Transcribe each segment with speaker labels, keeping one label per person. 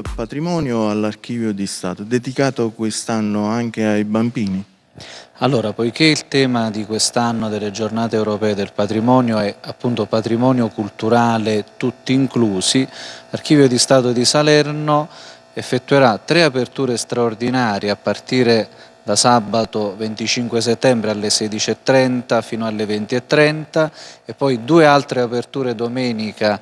Speaker 1: patrimonio all'Archivio di Stato, dedicato quest'anno anche ai bambini.
Speaker 2: Allora, poiché il tema di quest'anno delle giornate europee del patrimonio è appunto patrimonio culturale tutti inclusi, l'Archivio di Stato di Salerno effettuerà tre aperture straordinarie a partire da sabato 25 settembre alle 16.30 fino alle 20.30 e poi due altre aperture domenica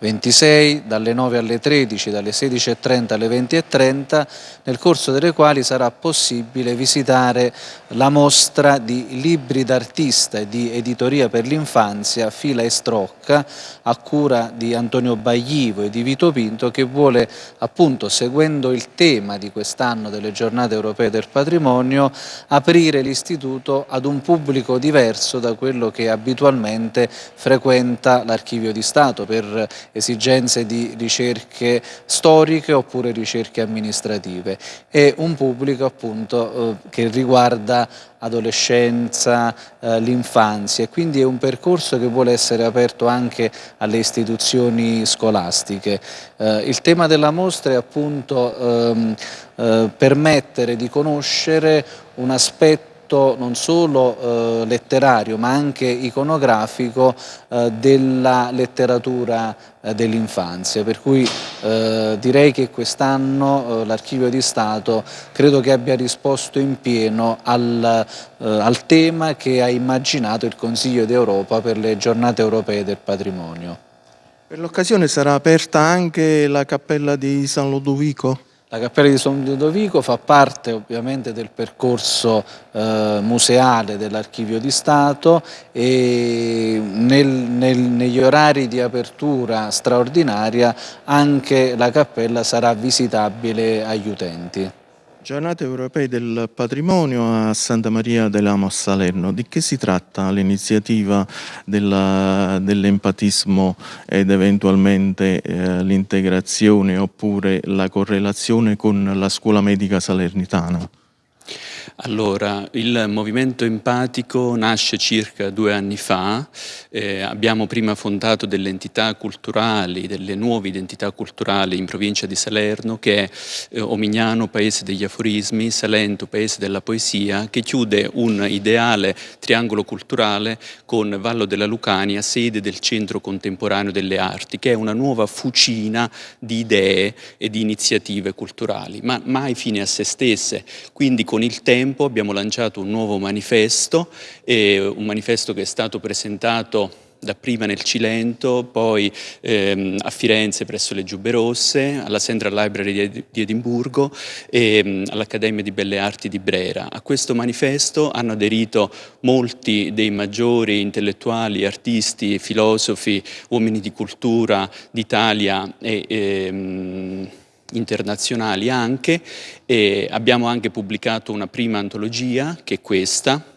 Speaker 2: 26 dalle 9 alle 13, dalle 16.30 alle 20.30, nel corso delle quali sarà possibile visitare la mostra di libri d'artista e di editoria per l'infanzia Fila e Strocca a cura di Antonio Baglivo e di Vito Pinto che vuole appunto seguendo il tema di quest'anno delle giornate europee del patrimonio aprire l'istituto ad un pubblico diverso da quello che abitualmente frequenta l'archivio di Stato per esigenze di ricerche storiche oppure ricerche amministrative e un pubblico appunto eh, che riguarda adolescenza, eh, l'infanzia e quindi è un percorso che vuole essere aperto anche alle istituzioni scolastiche. Eh, il tema della mostra è appunto ehm, eh, permettere di conoscere un aspetto aspetto non solo eh, letterario ma anche iconografico eh, della letteratura eh, dell'infanzia, per cui eh, direi che quest'anno eh, l'Archivio di Stato credo che abbia risposto in pieno al, eh, al tema che ha immaginato il Consiglio d'Europa per le giornate europee del patrimonio.
Speaker 1: Per l'occasione sarà aperta anche la cappella di San Lodovico?
Speaker 2: La Cappella di San Ludovico fa parte ovviamente del percorso eh, museale dell'Archivio di Stato e nel, nel, negli orari di apertura straordinaria anche la cappella sarà visitabile agli utenti.
Speaker 1: Giornate europee del patrimonio a Santa Maria dell'Amo Salerno. Di che si tratta l'iniziativa dell'empatismo ed eventualmente eh, l'integrazione oppure la correlazione con la scuola medica salernitana?
Speaker 3: Allora, il movimento empatico nasce circa due anni fa, eh, abbiamo prima fondato delle entità culturali, delle nuove identità culturali in provincia di Salerno che è eh, Omignano, paese degli aforismi, Salento, paese della poesia, che chiude un ideale triangolo culturale con Vallo della Lucania, sede del Centro Contemporaneo delle Arti, che è una nuova fucina di idee e di iniziative culturali, ma mai fine a se stesse, quindi con il tempo tempo abbiamo lanciato un nuovo manifesto, un manifesto che è stato presentato dapprima nel Cilento, poi ehm, a Firenze presso le Giubbe Rosse, alla Central Library di, di Edimburgo e ehm, all'Accademia di Belle Arti di Brera. A questo manifesto hanno aderito molti dei maggiori intellettuali, artisti, filosofi, uomini di cultura d'Italia e ehm, internazionali anche e abbiamo anche pubblicato una prima antologia che è questa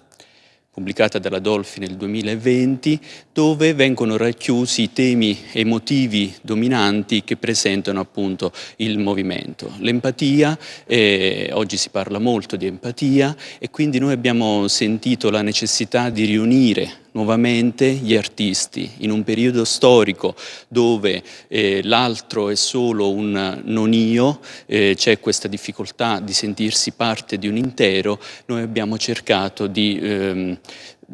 Speaker 3: pubblicata dalla Dolfi nel 2020, dove vengono racchiusi i temi emotivi dominanti che presentano appunto il movimento. L'empatia, eh, oggi si parla molto di empatia e quindi noi abbiamo sentito la necessità di riunire nuovamente gli artisti in un periodo storico dove eh, l'altro è solo un non io, eh, c'è questa difficoltà di sentirsi parte di un intero, noi abbiamo cercato di ehm,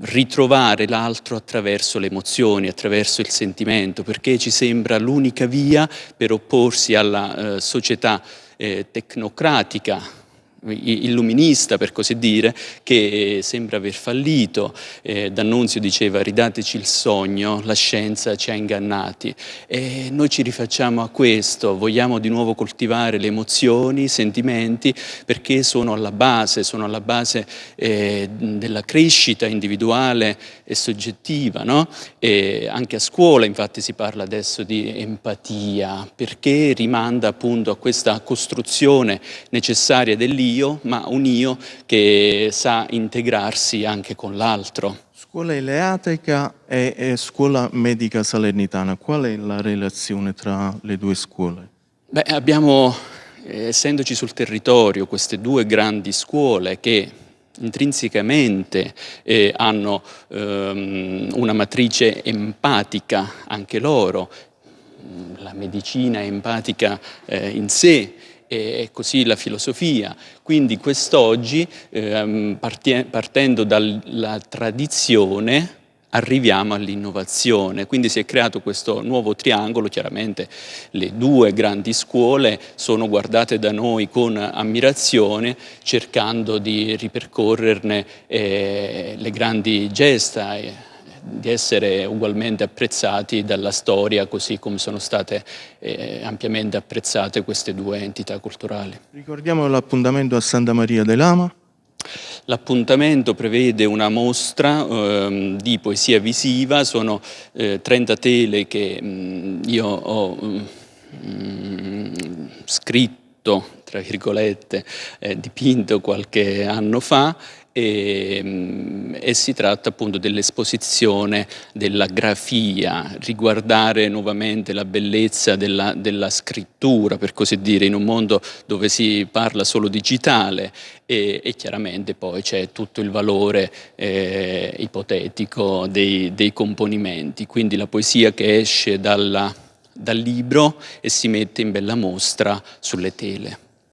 Speaker 3: ritrovare l'altro attraverso le emozioni, attraverso il sentimento, perché ci sembra l'unica via per opporsi alla eh, società eh, tecnocratica illuminista per così dire che sembra aver fallito. Eh, D'Annunzio diceva ridateci il sogno la scienza ci ha ingannati e noi ci rifacciamo a questo. Vogliamo di nuovo coltivare le emozioni i sentimenti perché sono alla base sono alla base eh, della crescita individuale e soggettiva no? e anche a scuola infatti si parla adesso di empatia perché rimanda appunto a questa costruzione necessaria dell'io io, ma un io che sa integrarsi anche con l'altro.
Speaker 1: Scuola eleatrica e, e, scuola medica salernitana, qual è la relazione tra le due scuole?
Speaker 3: Beh, abbiamo, essendoci sul territorio, queste due grandi scuole che intrinsecamente eh, hanno ehm, una matrice empatica anche loro, la medicina empatica eh, in sé e così la filosofia. Quindi quest'oggi, eh, partendo dalla tradizione, arriviamo all'innovazione. Quindi si è creato questo nuovo triangolo, chiaramente le due grandi scuole sono guardate da noi con ammirazione, cercando di ripercorrerne eh, le grandi gesta. Di essere ugualmente apprezzati dalla storia così come sono state eh, ampiamente apprezzate queste due entità culturali.
Speaker 1: Ricordiamo l'appuntamento a Santa Maria dell'Ama.
Speaker 3: L'appuntamento prevede una mostra eh, di poesia visiva, sono eh, 30 tele che mh, mm, io ho mh, mm, scritto tra virgolette, eh, dipinto qualche anno fa e, mm, e, si tratta appunto dell'esposizione della grafia, riguardare nuovamente la bellezza della, della, scrittura, per così dire, in un mondo dove si parla solo digitale e, e chiaramente poi c'è tutto il valore eh, ipotetico dei, dei componimenti, quindi la poesia che esce dalla, dal libro e si mette in bella mostra sulle tele.